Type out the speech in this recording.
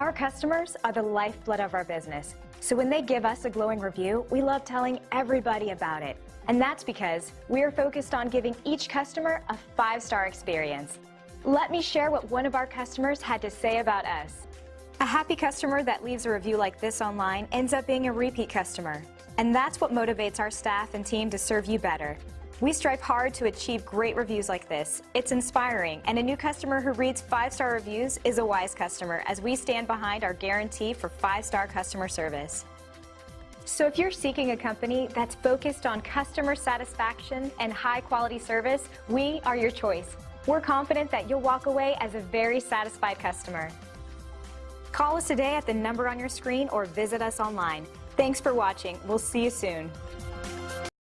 Our customers are the lifeblood of our business. So when they give us a glowing review, we love telling everybody about it. And that's because we are focused on giving each customer a five-star experience. Let me share what one of our customers had to say about us. A happy customer that leaves a review like this online ends up being a repeat customer. And that's what motivates our staff and team to serve you better. We strive hard to achieve great reviews like this. It's inspiring, and a new customer who reads five-star reviews is a wise customer as we stand behind our guarantee for five-star customer service. So if you're seeking a company that's focused on customer satisfaction and high-quality service, we are your choice. We're confident that you'll walk away as a very satisfied customer. Call us today at the number on your screen or visit us online. Thanks for watching. We'll see you soon.